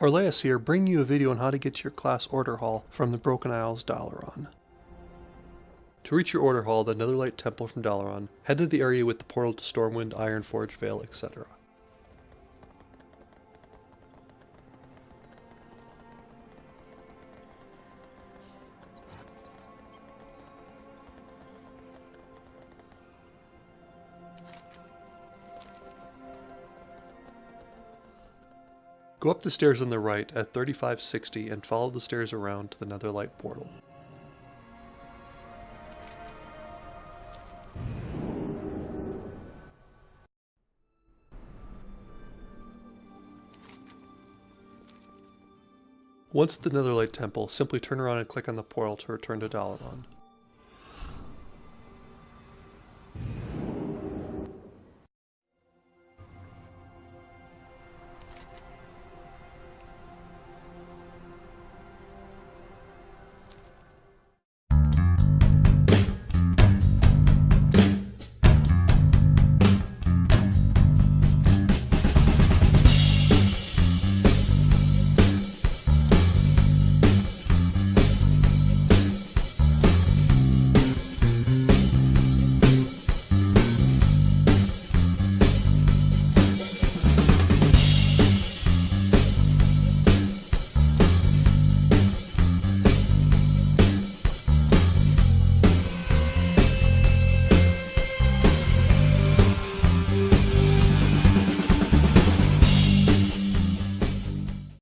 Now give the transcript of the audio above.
Orleas here, bringing you a video on how to get to your class order hall from the Broken Isles Dalaran. To reach your order hall, the Netherlight Temple from Dalaran, head to the area with the portal to Stormwind, Ironforge Vale, etc. Go up the stairs on the right at 3560 and follow the stairs around to the Netherlight portal. Once at the Netherlight Temple, simply turn around and click on the portal to return to Dalaran.